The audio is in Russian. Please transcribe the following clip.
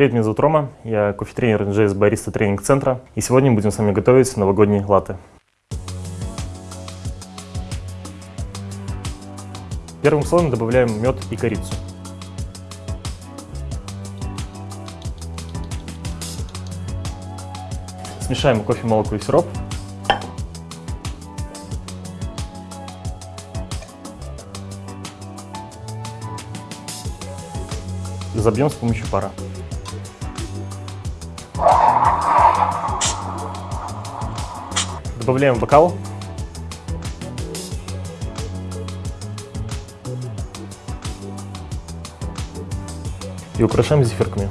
Привет, меня зовут Рома, я кофе-тренер NGS Бариста тренинг-центра, и сегодня будем с вами готовить новогодние латте. Первым слоем добавляем мед и корицу. Смешаем кофе, молоко и сироп. Забьем с помощью пара. Добавляем бокал. И украшаем зефирками.